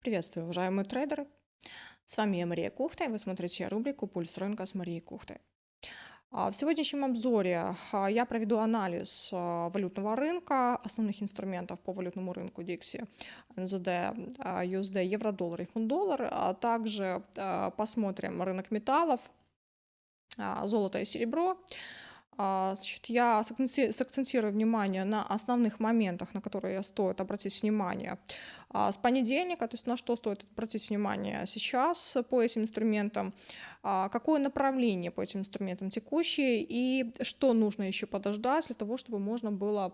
Приветствую, уважаемые трейдеры! С вами я Мария Кухта, и вы смотрите рубрику «Пульс рынка» с Марией Кухтой. А, В сегодняшнем обзоре а, я проведу анализ а, валютного рынка, основных инструментов по валютному рынку DXY, а, USD, евро-доллар и фунт-доллар, а также посмотрим рынок металлов, золото и серебро. А, Значит, я сакценти- сакцентирую внимание на основных моментах, на которые стоит обратить внимание. А, с понедельника, то есть на что стоит обратить внимание сейчас по этим инструментам, а, какое направление по этим инструментам текущее и что нужно еще подождать для того, чтобы можно было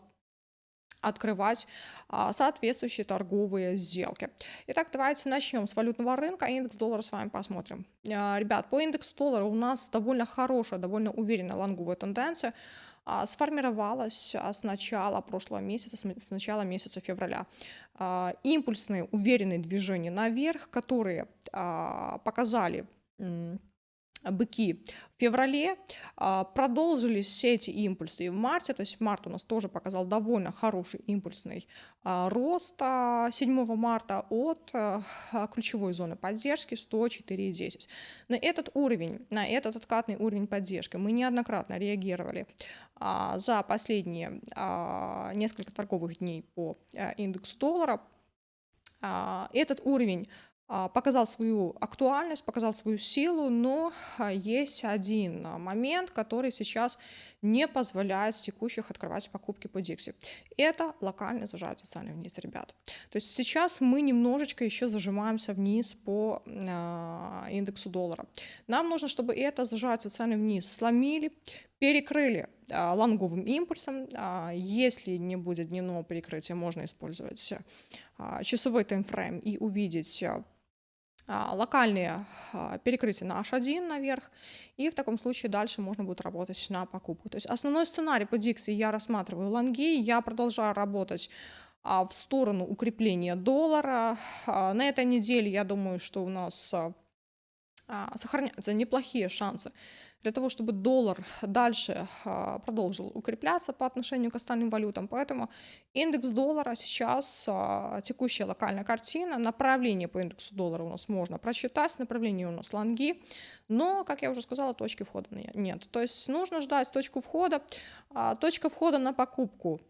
открывать а, соответствующие торговые сделки. Итак, давайте начнем с валютного рынка. Индекс доллара с вами посмотрим. А, Ребят, по индексу доллара у нас довольно хорошая, довольно уверенная лонговая тенденция а, сформировалась с начала прошлого месяца, с начала месяца февраля. Импульсные, уверенные движения наверх, которые показали быки в феврале, а, продолжились все эти импульсы и в марте, то есть март у нас тоже показал довольно хороший импульсный а, рост а, 7 марта от а, ключевой зоны поддержки 104,10. На этот уровень, на этот откатный уровень поддержки мы неоднократно реагировали а, за последние а, несколько торговых дней по а, индексу доллара. А, Этот уровень а, показал свою актуальность, показал свою силу, но а, есть один а, момент, который сейчас не позволяет текущих открывать покупки по Dixie. Это локальный зажатие цены вниз, ребят. То есть сейчас мы немножечко еще зажимаемся вниз по а, индексу доллара. Нам нужно, чтобы это зажатие цены вниз сломили, перекрыли а, лонговым импульсом. А, если не будет дневного перекрытия, можно использовать а, часовой таймфрейм и увидеть а, а, локальные а, перекрытия на H1 наверх, и в таком случае дальше можно будет работать на покупку. То есть основной сценарий по Dixie я рассматриваю лонги, я продолжаю работать а, в сторону укрепления доллара. А, На этой неделе я думаю, что у нас а, а, сохраняются неплохие шансы для того, чтобы доллар дальше а, продолжил укрепляться по отношению к остальным валютам. Поэтому индекс доллара сейчас, а, текущая локальная картина, направление по индексу доллара у нас можно прочитать, направление у нас лонги, но, как я уже сказала, точки входа не- нет. То есть нужно ждать точку входа. А, Точка входа на покупку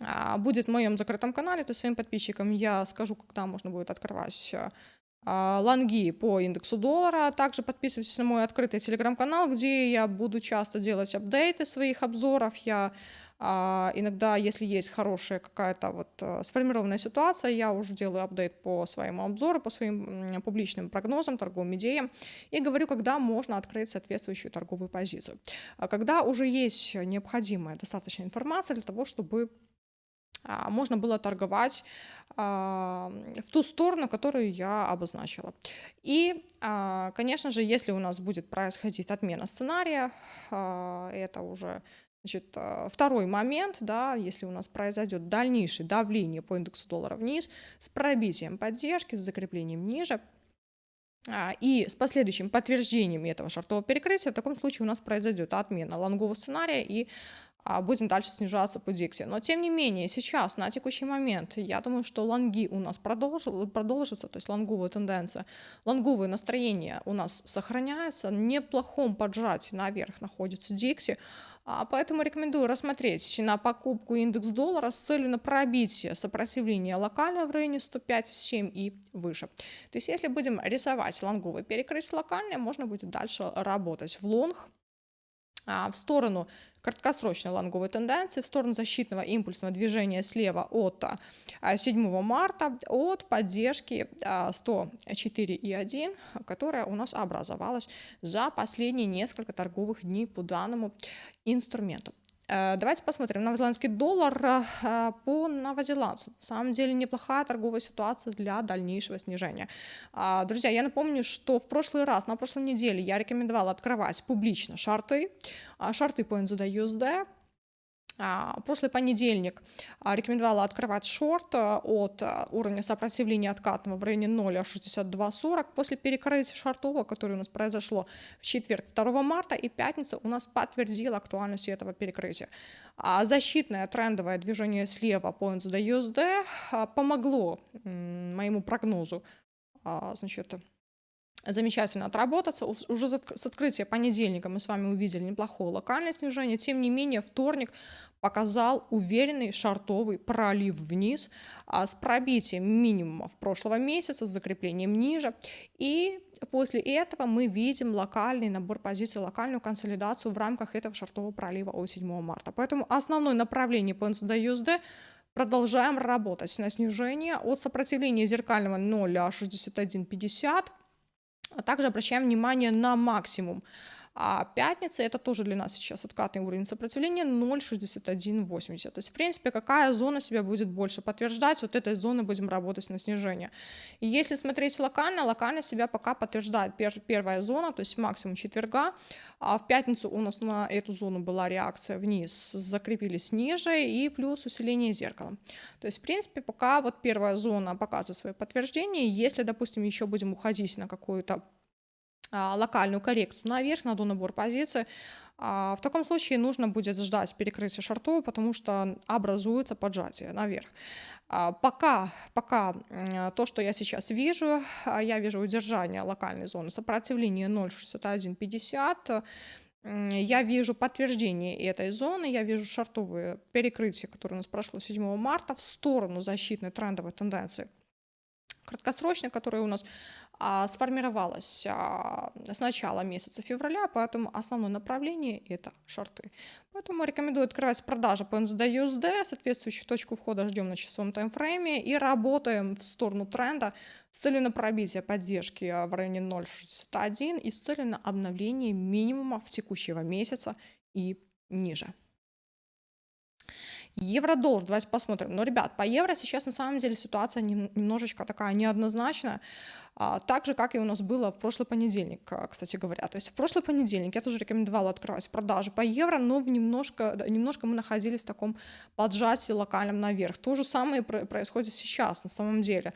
а, будет в моем закрытом канале, то есть своим подписчикам я скажу, когда можно будет открывать а, а, лонги по индексу доллара. Также подписывайтесь на мой открытый телеграм-канал, где я буду часто делать апдейты своих обзоров. Я а, иногда, если есть хорошая какая-то вот а, сформированная ситуация, я уже делаю апдейт по своему обзору, по своим публичным прогнозам, торговым идеям и говорю, когда можно открыть соответствующую торговую позицию. А Когда уже есть необходимая достаточная информация для того, чтобы а, можно было торговать а, в ту сторону, которую я обозначила. И, а, конечно же, если у нас будет происходить отмена сценария, а, это уже значит, а, второй момент, да, если у нас произойдет дальнейшее давление по индексу доллара вниз с пробитием поддержки, с закреплением ниже, а, и с последующим подтверждением этого шартового перекрытия, в таком случае у нас произойдет отмена лонгового сценария и а, будем дальше снижаться по Дикси. Но тем не менее, сейчас, на текущий момент, я думаю, что лонги у нас продолжил, продолжатся, то есть лонговая тенденция, лонговое настроение у нас сохраняется, неплохом поджатии наверх находится Дикси, а, Поэтому рекомендую рассмотреть на покупку индекс доллара с целью на пробитие сопротивления локально в районе 105,7 и выше. То есть если будем рисовать лонговое перекрытие локальное, можно будет дальше работать в лонг, а, в сторону краткосрочной лонговой тенденции, в сторону защитного импульсного движения слева от а, 7 марта, от поддержки а, 104,1, которая у нас образовалась за последние несколько торговых дней по данному инструменту. Э, Давайте посмотрим. Новозеландский доллар э, по новозеландцу. На самом деле неплохая торговая ситуация для дальнейшего снижения. А, Друзья, я напомню, что в прошлый раз, на прошлой неделе я рекомендовала открывать публично шарты, а, шарты по NZD USD, прошлый понедельник а, рекомендовала открывать шорт а, от уровня сопротивления откатного в районе 0,6240 после перекрытия шортового, которое у нас произошло в четверг 2 марта и пятница у нас подтвердила актуальность этого перекрытия. Защитное трендовое движение слева по NZD-USD помогло моему прогнозу значит, замечательно отработаться. Уже с открытия понедельника мы с вами увидели неплохое локальное снижение. Тем не менее, вторник показал уверенный шартовый пролив вниз а с пробитием минимумов прошлого месяца, с закреплением ниже. И после этого мы видим локальный набор позиций, локальную консолидацию в рамках этого шартового пролива от 7 марта. Поэтому основное направление по NCD-USD продолжаем работать на снижение от сопротивления зеркального 0,6150 также обращаем внимание на максимум. А пятница это тоже для нас сейчас откатный уровень сопротивления 0,6180. То есть, в принципе, какая зона себя будет больше подтверждать, вот этой зоны будем работать на снижение. И если смотреть локально, локально себя пока подтверждает первая зона, то есть максимум четверга. А в пятницу у нас на эту зону была реакция вниз, закрепились ниже и плюс усиление зеркала. То есть, в принципе, пока вот первая зона показывает свое подтверждение. Если, допустим, еще будем уходить на какую-то локальную коррекцию наверх, на донабор позиции, а, в таком случае нужно будет ждать перекрытия шартов, потому что образуется поджатие наверх. А, пока, пока то, что я сейчас вижу, я вижу удержание локальной зоны сопротивления 0,6150, я вижу подтверждение этой зоны, я вижу шартовые перекрытия, которые у нас прошло 7 марта в сторону защитной трендовой тенденции краткосрочной, которая у нас а, сформировалась а, с начала месяца февраля, поэтому основное направление это шорты. Поэтому рекомендую открывать продажи по NZD USD, соответствующую точку входа ждем на часовом таймфрейме и работаем в сторону тренда с целью на пробитие поддержки в районе 0.61 и с целью на обновление минимума в текущего месяца и ниже. Евро-доллар, давайте посмотрим. Но, ребят, по евро сейчас на самом деле ситуация немножечко такая неоднозначная, а, так же, как и у нас было в прошлый понедельник, а, кстати говоря. То есть в прошлый понедельник я тоже рекомендовала открывать продажи по евро, но в немножко, немножко мы находились в таком поджатии локальном наверх. То же самое происходит сейчас на самом деле.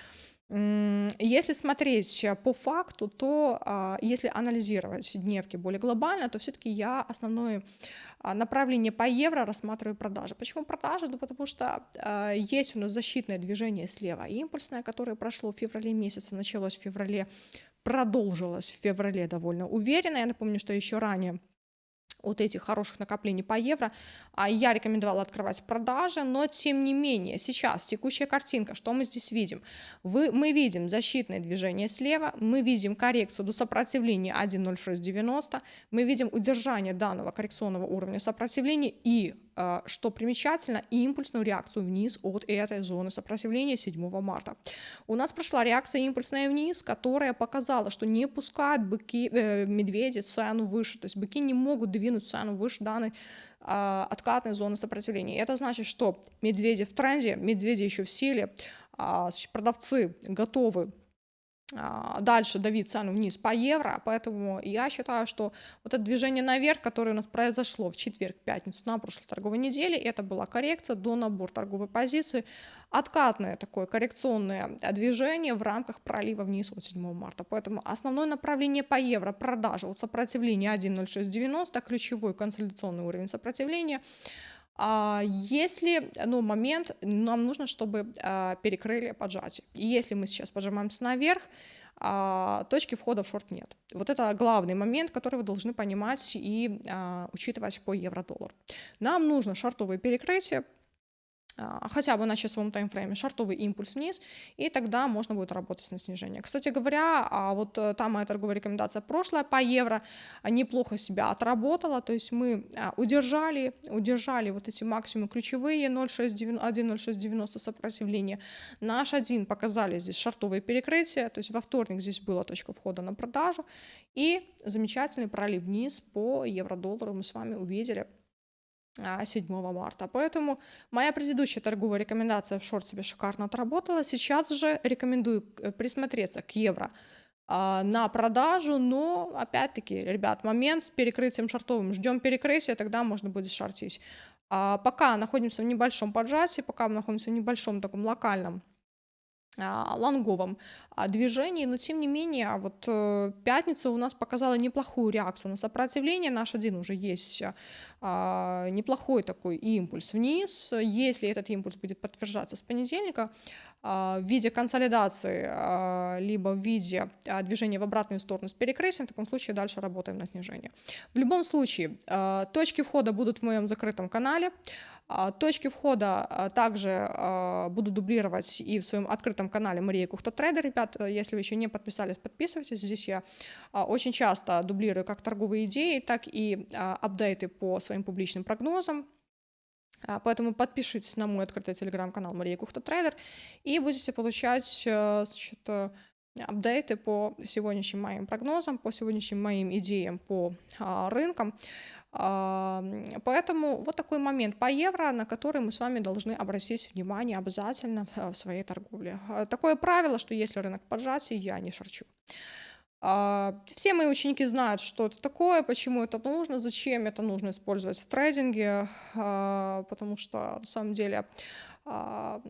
Если смотреть по факту, то а, если анализировать дневки более глобально, то все-таки я основное а, направление по евро рассматриваю продажи. Почему продажи? Ну, потому что э, есть у нас защитное движение слева, импульсное, которое прошло в феврале месяце, началось в феврале, продолжилось в феврале довольно уверенно. Я напомню, что еще ранее от этих хороших накоплений по евро, а я рекомендовала открывать продажи, но тем не менее, сейчас текущая картинка, что мы здесь видим? Вы, мы видим защитное движение слева, мы видим коррекцию до сопротивления 1.0690, мы видим удержание данного коррекционного уровня сопротивления и что примечательно, импульсную реакцию вниз от этой зоны сопротивления 7 марта. У нас прошла реакция импульсная вниз, которая показала, что не пускают быки, э, медведи цену выше, то есть быки не могут двинуть цену выше данной э, откатной зоны сопротивления. Это значит, что медведи в тренде, медведи еще в силе, э, продавцы готовы а, дальше давить цену вниз по евро, поэтому я считаю, что вот это движение наверх, которое у нас произошло в четверг, пятницу на прошлой торговой неделе, это была коррекция до набор торговой позиции, откатное такое коррекционное движение в рамках пролива вниз от 7 марта. Поэтому основное направление по евро продажа от сопротивления 1.0690, ключевой консолидационный уровень сопротивления – а если, ну, момент, нам нужно, чтобы а, перекрыли поджатие. И если мы сейчас поджимаемся наверх, а, точки входа в шорт нет. Вот это главный момент, который вы должны понимать и а, учитывать по евро-доллару. Нам нужно шортовые перекрытия, а, хотя бы на часовом таймфрейме шартовый импульс вниз, и тогда можно будет работать на снижение. Кстати говоря, а вот э, та моя торговая рекомендация прошлая по евро неплохо себя отработала, то есть мы а, удержали, удержали вот эти максимумы ключевые 1.0690 сопротивления. Наш один показали здесь шартовые перекрытия, то есть во вторник здесь была точка входа на продажу, и замечательный пролив вниз по евро-доллару мы с вами увидели 7 а, марта. Поэтому моя предыдущая торговая рекомендация в шорт себе шикарно отработала. Сейчас же рекомендую э, присмотреться к евро а, на продажу, но опять-таки, ребят, момент с перекрытием шортовым. Ждем перекрытия, тогда можно будет шортить. А, пока находимся в небольшом поджатии, пока мы находимся в небольшом таком локальном лонговом а, движении, но тем не менее, вот э, пятница у нас показала неплохую реакцию на сопротивление, наш один уже есть а, неплохой такой импульс вниз, если этот импульс будет подтверждаться с понедельника, в виде консолидации, либо в виде движения в обратную сторону с перекрытием, в таком случае дальше работаем на снижение. В любом случае, точки входа будут в моем закрытом канале, а, точки входа а, также а, буду дублировать и в своем открытом канале Мария Кухта Трейдер. Ребят, если вы еще не подписались, подписывайтесь. Здесь я очень часто дублирую как торговые идеи, так и апдейты по своим публичным прогнозам. Поэтому подпишитесь на мой открытый телеграм-канал Мария Кухта Трейдер и будете получать значит, апдейты по сегодняшним моим прогнозам, по сегодняшним моим идеям по рынкам. Поэтому вот такой момент по евро, на который мы с вами должны обратить внимание обязательно э, в своей торговле. Э, такое правило, что если рынок поджатий, я не шарчу. А, все мои ученики знают, что это такое, почему это нужно, зачем это нужно использовать в трейдинге, а, потому что на самом деле а,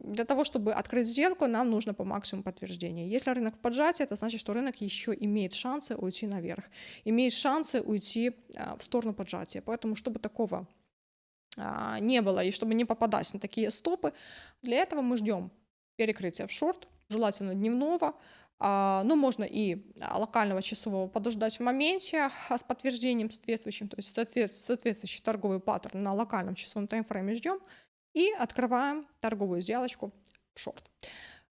для того, чтобы открыть сделку, нам нужно по максимуму подтверждения. Если рынок в поджатии, это значит, что рынок еще имеет шансы уйти наверх, имеет шансы уйти в сторону поджатия. Поэтому, чтобы такого не было и чтобы не попадать на такие стопы, для этого мы ждем перекрытия в шорт, желательно дневного, ну, можно и локального часового подождать в моменте с подтверждением соответствующим, то есть соответствующий торговый паттерн на локальном часовом таймфрейме ждем, и открываем торговую сделочку в шорт.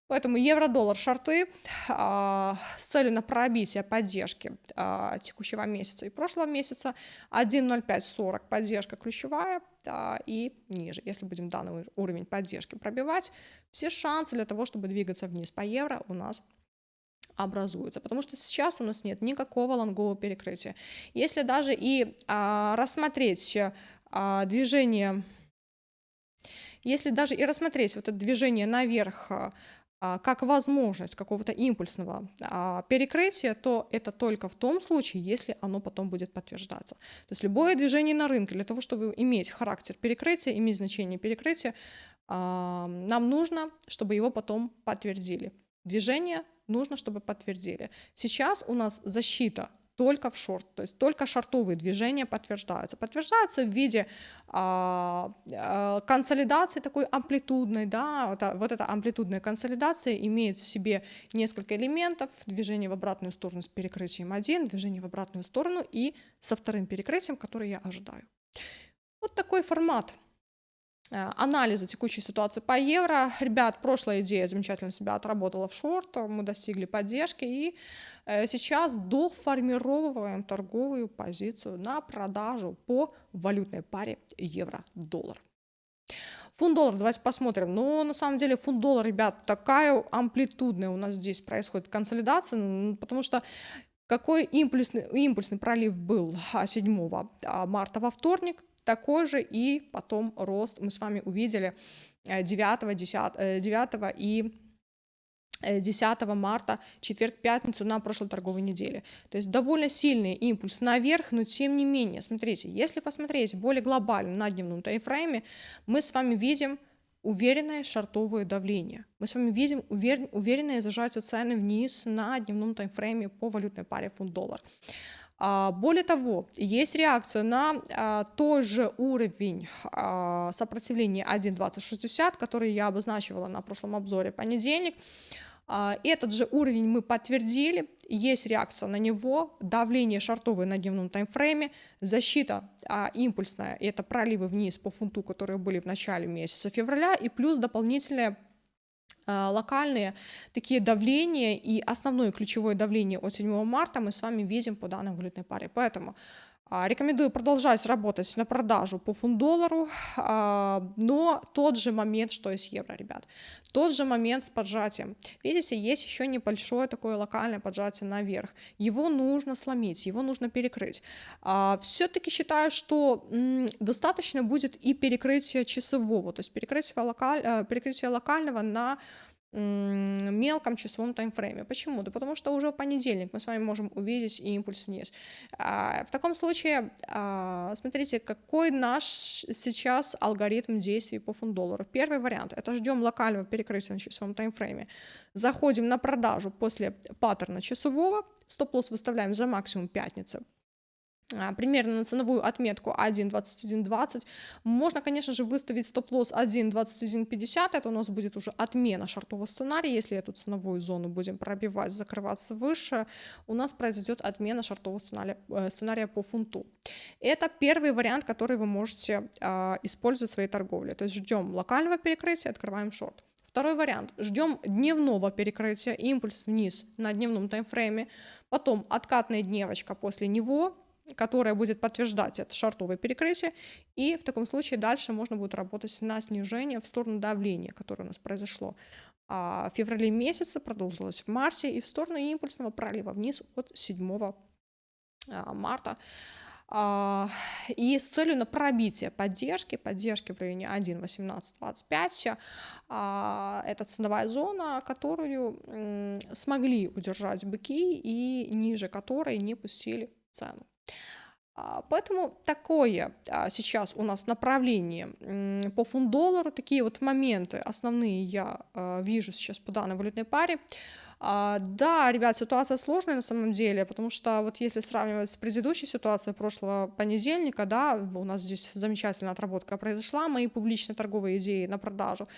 Поэтому евро-доллар шорты а, с целью на пробитие поддержки а, текущего месяца и прошлого месяца 1.0540 поддержка ключевая а, и ниже. Если будем данный уровень поддержки пробивать, все шансы для того, чтобы двигаться вниз по евро у нас образуются, потому что сейчас у нас нет никакого лонгового перекрытия. Если даже и а, рассмотреть а, движение если даже и рассмотреть вот это движение наверх а, а, как возможность какого-то импульсного а, перекрытия, то это только в том случае, если оно потом будет подтверждаться. То есть любое движение на рынке для того, чтобы иметь характер перекрытия, иметь значение перекрытия, нам нужно, чтобы его потом подтвердили. Движение нужно, чтобы подтвердили. Сейчас у нас защита только в шорт, то есть только шортовые движения подтверждаются. Подтверждаются в виде а, а, консолидации такой амплитудной, да, вот, вот эта амплитудная консолидация имеет в себе несколько элементов, движение в обратную сторону с перекрытием 1, движение в обратную сторону и со вторым перекрытием, который я ожидаю. Вот такой формат анализа текущей ситуации по евро. Ребят, прошлая идея замечательно себя отработала в шорт, мы достигли поддержки и э, сейчас доформировываем торговую позицию на продажу по валютной паре евро-доллар. Фунт-доллар, давайте посмотрим. Ну, на самом деле, фунт-доллар, ребят, такая амплитудная у нас здесь происходит консолидация, потому что какой импульсный, импульсный пролив был 7 а, марта во вторник, такой же и потом рост мы с вами увидели 9, 10, 9 и 10 э, марта, четверг, пятницу на прошлой торговой неделе. То есть довольно сильный импульс наверх, но тем не менее, смотрите, если посмотреть более глобально на дневном таймфрейме, мы с вами видим уверенное шартовое давление. Мы с вами видим увер... уверенное зажатие цены вниз на дневном таймфрейме по валютной паре фунт-доллар. А, более того, есть реакция на а, тот же уровень а, сопротивления 1.2060, который я обозначивала на прошлом обзоре понедельник. Этот же уровень мы подтвердили, есть реакция на него, давление шартовое на дневном таймфрейме, защита а, импульсная, это проливы вниз по фунту, которые были в начале месяца февраля, и плюс дополнительное а, локальные такие давления и основное ключевое давление от 7 марта мы с вами видим по данной валютной паре. Поэтому а, Рекомендую продолжать работать на продажу по фунт-доллару, а, но тот же момент, что и с евро, ребят. Тот же момент с поджатием. Видите, есть еще небольшое такое локальное поджатие наверх. Его нужно сломить, его нужно перекрыть. Все-таки считаю, что достаточно будет и перекрытия часового, то есть перекрытие, локаль... Э, перекрытие локального на мелком часовом таймфрейме. Почему? Да потому что уже в понедельник мы с вами можем увидеть импульс вниз. А, в таком случае, а, смотрите, какой наш сейчас алгоритм действий по фунт доллару. Первый вариант – это ждем локального перекрытия на часовом таймфрейме. Заходим на продажу после паттерна часового, стоп-лосс выставляем за максимум пятницы, примерно на ценовую отметку 1.2120. Можно, конечно же, выставить стоп-лосс 1.2150, это у нас будет уже отмена шартового сценария, если эту ценовую зону будем пробивать, закрываться выше, у нас произойдет отмена шартового сценария, э, сценария по фунту. Это первый вариант, который вы можете э, использовать в своей торговле, то есть ждем локального перекрытия, открываем шорт. Второй вариант. Ждем дневного перекрытия, импульс вниз на дневном таймфрейме, потом откатная дневочка после него, которая будет подтверждать это шартовое перекрытие, и в таком случае дальше можно будет работать на снижение в сторону давления, которое у нас произошло а в феврале месяце, продолжилось в марте, и в сторону импульсного пролива вниз от 7 а, марта. А, и с целью на пробитие поддержки, поддержки в районе 1.1825, а, это ценовая зона, которую смогли удержать быки и ниже которой не пустили цену. А, поэтому такое а, сейчас у нас направление по фунт-доллару, такие вот моменты основные я а, вижу сейчас по данной валютной паре. Да, ребят, ситуация сложная на самом деле, потому что вот если сравнивать с предыдущей ситуацией прошлого понедельника, да, у нас здесь замечательная отработка произошла, мои публичные торговые идеи на продажу,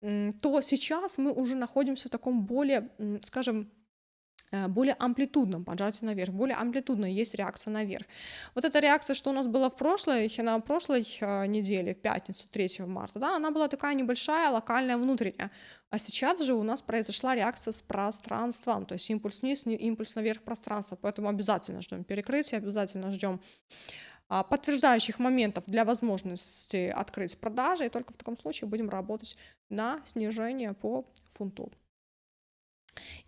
то сейчас мы уже находимся в таком более, скажем, более амплитудном поджатии наверх, более амплитудно есть реакция наверх. Вот эта реакция, что у нас была в прошлой, на прошлой э, неделе, в пятницу, 3 марта, да, она была такая небольшая, локальная, внутренняя. А сейчас же у нас произошла реакция с пространством, то есть импульс вниз, импульс наверх пространства, поэтому обязательно ждем перекрытия, обязательно ждем а, подтверждающих моментов для возможности открыть продажи, и только в таком случае будем работать на снижение по фунту.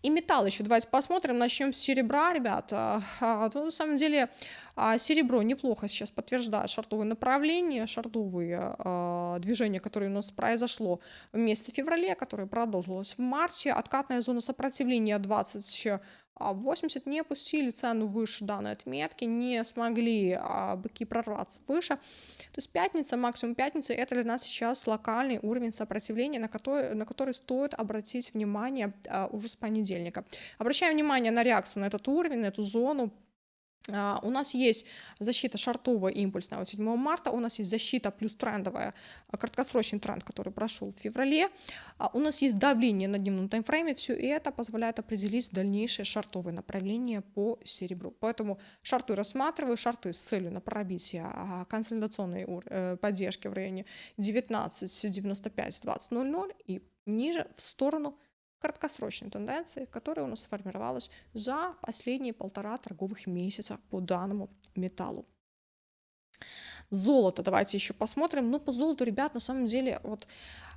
И металл еще давайте посмотрим. Начнем с серебра, ребята. А, то, на самом деле а, серебро неплохо сейчас подтверждает шартовые направления, шартовые а, движения, которые у нас произошло в месяце феврале, которое продолжилось в марте. Откатная зона сопротивления 20 80 не опустили цену выше данной отметки, не смогли а, быки прорваться выше. То есть пятница, максимум пятница, это для нас сейчас локальный уровень сопротивления, на который, на который стоит обратить внимание а, уже с понедельника. Обращаем внимание на реакцию на этот уровень, на эту зону, а, у нас есть защита шартовая импульсная от 7 марта, у нас есть защита плюс трендовая, а, краткосрочный тренд, который прошел в феврале, а, у нас есть давление на дневном таймфрейме, все это позволяет определить дальнейшее шартовое направление по серебру. Поэтому шарты рассматриваю, шарты с целью на пробитие консолидационной э, поддержки в районе 19, 95, 20, 00 и ниже в сторону краткосрочной тенденции, которая у нас сформировалась за последние полтора торговых месяца по данному металлу. Золото, давайте еще посмотрим. Ну, по золоту, ребят, на самом деле, вот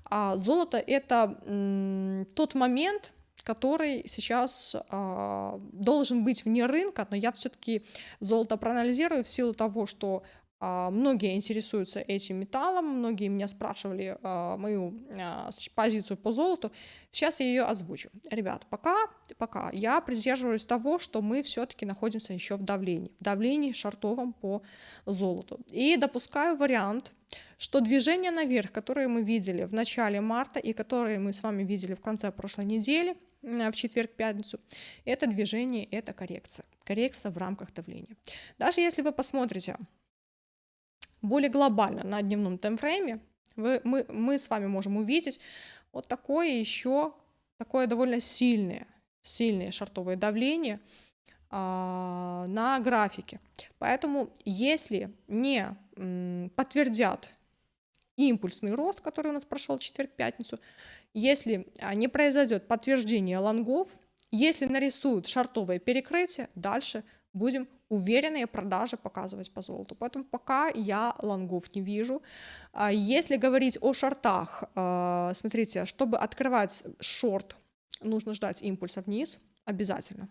а, золото это м, тот момент, который сейчас а, должен быть вне рынка, но я все-таки золото проанализирую в силу того, что многие интересуются этим металлом, многие меня спрашивали а, мою а, позицию по золоту. Сейчас я ее озвучу. Ребят, пока, пока я придерживаюсь того, что мы все-таки находимся еще в давлении, в давлении шартовом по золоту. И допускаю вариант, что движение наверх, которое мы видели в начале марта и которое мы с вами видели в конце прошлой недели, в четверг-пятницу, это движение, это коррекция. Коррекция в рамках давления. Даже если вы посмотрите более глобально на дневном таймфрейме вы, мы, мы с вами можем увидеть вот такое еще, такое довольно сильное, сильное шартовое давление а, на графике. Поэтому если не м, подтвердят импульсный рост, который у нас прошел четверг-пятницу, если а, не произойдет подтверждение лонгов, если нарисуют шартовое перекрытие, дальше будем уверенные продажи показывать по золоту. Поэтому пока я лонгов не вижу. А если говорить о шортах, а, смотрите, чтобы открывать шорт, нужно ждать импульса вниз обязательно.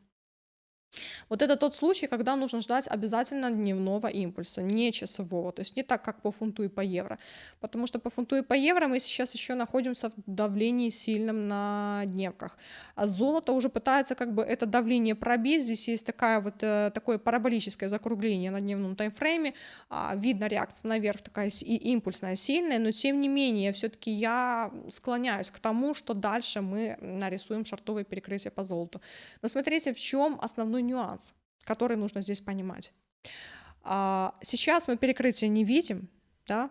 Вот это тот случай, когда нужно ждать обязательно дневного импульса, не часового, то есть не так, как по фунту и по евро, потому что по фунту и по евро мы сейчас еще находимся в давлении сильном на дневках, а золото уже пытается как бы это давление пробить, здесь есть такая вот, э, такое параболическое закругление на дневном таймфрейме, а, видно реакция наверх такая импульсная, сильная, но тем не менее все-таки я склоняюсь к тому, что дальше мы нарисуем шартовое перекрытие по золоту. Но смотрите, в чем основной нюанс, который нужно здесь понимать. А, сейчас мы перекрытие не видим, да,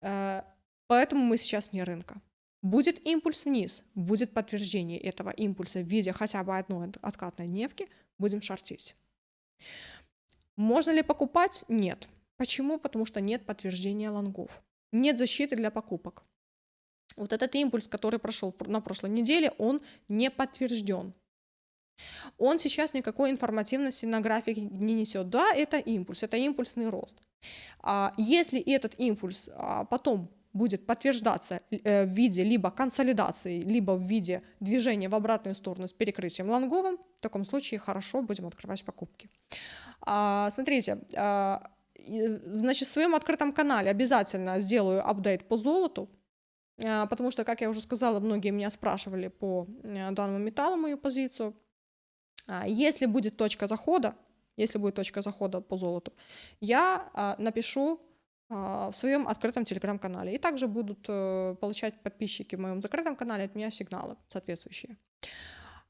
э, поэтому мы сейчас не рынка. Будет импульс вниз, будет подтверждение этого импульса в виде хотя бы одной откатной дневки, будем шортить. Можно ли покупать? Нет. Почему? Потому что нет подтверждения лонгов. Нет защиты для покупок. Вот этот импульс, который прошел на прошлой неделе, он не подтвержден. Он сейчас никакой информативности на графике не несет. Да, это импульс, это импульсный рост. А если этот импульс а, потом будет подтверждаться э, в виде либо консолидации, либо в виде движения в обратную сторону с перекрытием лонговым, в таком случае хорошо будем открывать покупки. А, смотрите, значит, в своем открытом канале обязательно сделаю апдейт по золоту, потому что, как я уже сказала, многие меня спрашивали по э, данному металлу мою позицию. А, если будет точка захода, если будет точка захода по золоту, я а, напишу а, в своем открытом телеграм-канале. И также будут э, получать подписчики в моем закрытом канале от меня сигналы соответствующие.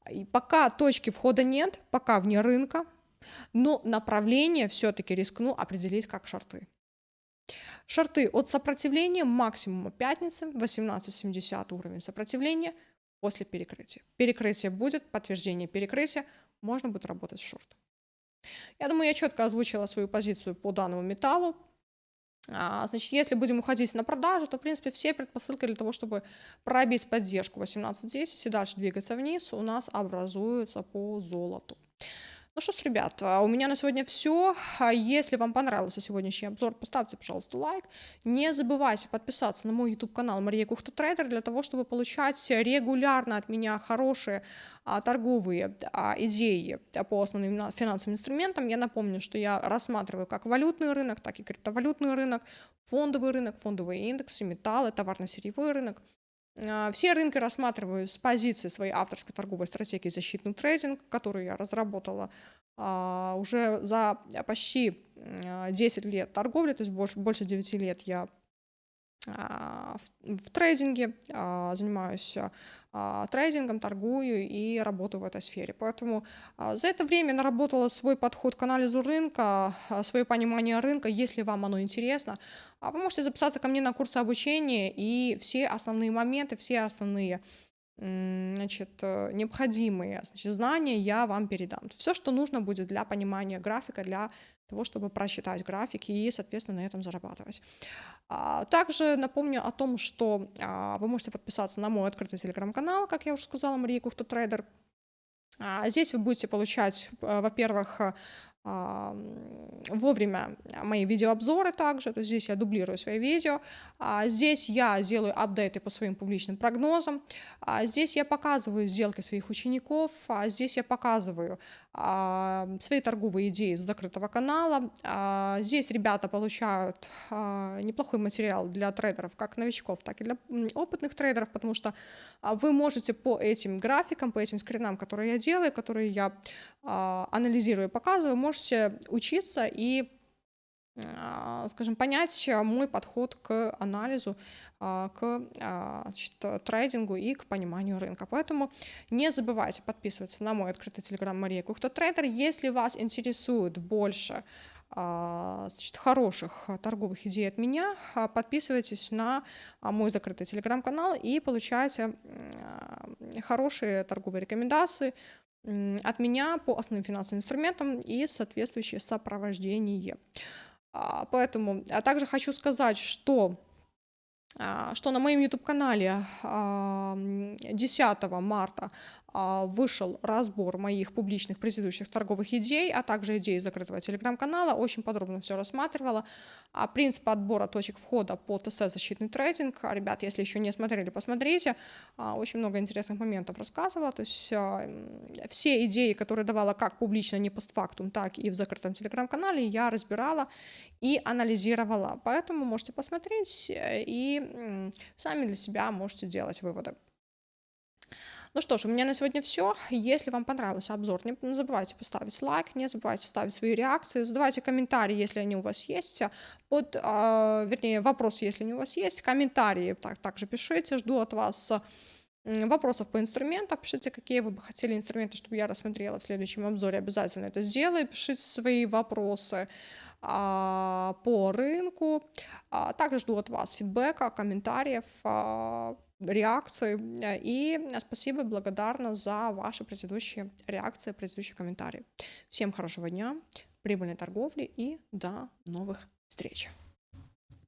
И пока точки входа нет, пока вне рынка, но направление все-таки рискну определить как шарты. Шарты от сопротивления максимума пятницы 18,70 уровень сопротивления после перекрытия. Перекрытие будет, подтверждение перекрытия, можно будет работать шорт. Я думаю, я четко озвучила свою позицию по данному металлу. А, значит, если будем уходить на продажу, то, в принципе, все предпосылки для того, чтобы пробить поддержку 18.10 и дальше двигаться вниз, у нас образуются по золоту. Ну что ж, ребят, у меня на сегодня все. А если вам понравился сегодняшний обзор, поставьте, пожалуйста, лайк. Не забывайте подписаться на мой YouTube-канал Мария Кухта Трейдер для того, чтобы получать регулярно от меня хорошие а, торговые а, идеи по основным финансовым инструментам. Я напомню, что я рассматриваю как валютный рынок, так и криптовалютный рынок, фондовый рынок, фондовые индексы, металлы, товарно-сырьевой рынок. А, все рынки рассматриваю с позиции своей авторской торговой стратегии защитный трейдинг, которую я разработала а, уже за почти 10 лет торговли, то есть больше, больше 9 лет я а, в, в трейдинге, а, занимаюсь а, трейдингом, торгую и работаю в этой сфере. Поэтому за это время наработала свой подход к анализу рынка, свое понимание рынка. Если вам оно интересно, вы можете записаться ко мне на курсы обучения и все основные моменты, все основные значит, э, необходимые значит, знания я вам передам. Все, что нужно будет для понимания графика, для того, чтобы просчитать графики и, соответственно, на этом зарабатывать. А, также напомню о том, что а, вы можете подписаться на мой открытый телеграм-канал, как я уже сказала, Мария Кухта Трейдер. А, здесь вы будете получать, во-первых, вовремя мои видеообзоры также, то есть здесь я дублирую свои видео, а здесь я делаю апдейты по своим публичным прогнозам, а здесь я показываю сделки своих учеников, а здесь я показываю свои торговые идеи с закрытого канала. Здесь ребята получают неплохой материал для трейдеров, как новичков, так и для опытных трейдеров, потому что вы можете по этим графикам, по этим скринам, которые я делаю, которые я анализирую и показываю, можете учиться и а, скажем, понять мой подход к анализу, а, к а, значит, трейдингу и к пониманию рынка. Поэтому не забывайте подписываться на мой открытый телеграм Мария Кухта Трейдер. Если вас интересует больше значит, хороших торговых идей от меня, подписывайтесь на мой закрытый телеграм-канал и получайте хорошие торговые рекомендации от меня по основным финансовым инструментам и соответствующее сопровождение. А, поэтому, а также хочу сказать, что а, что на моем YouTube-канале 10 марта а, вышел разбор моих публичных предыдущих торговых идей, а также идей закрытого телеграм-канала. Очень подробно все рассматривала. А принцип отбора точек входа по ТС «Защитный трейдинг». Ребят, если еще не смотрели, посмотрите. А, очень много интересных моментов рассказывала. То есть а, все идеи, которые давала как публично, не постфактум, так и в закрытом телеграм-канале, я разбирала и анализировала. Поэтому можете посмотреть э, и сами для себя можете делать выводы. Ну что ж, у меня на сегодня все. Если вам понравился обзор, не забывайте поставить лайк, не забывайте ставить свои реакции, задавайте комментарии, если они у вас есть, под, э, вернее, вопросы, если они у вас есть, комментарии так, также пишите, жду от вас вопросов по инструментам, пишите, какие вы бы хотели инструменты, чтобы я рассмотрела в следующем обзоре, обязательно это сделаю, пишите свои вопросы а, по рынку, а, также жду от вас фидбэка, комментариев, а, реакции. И спасибо, благодарна за ваши предыдущие реакции, предыдущие комментарии. Всем хорошего дня, прибыльной торговли и до новых встреч.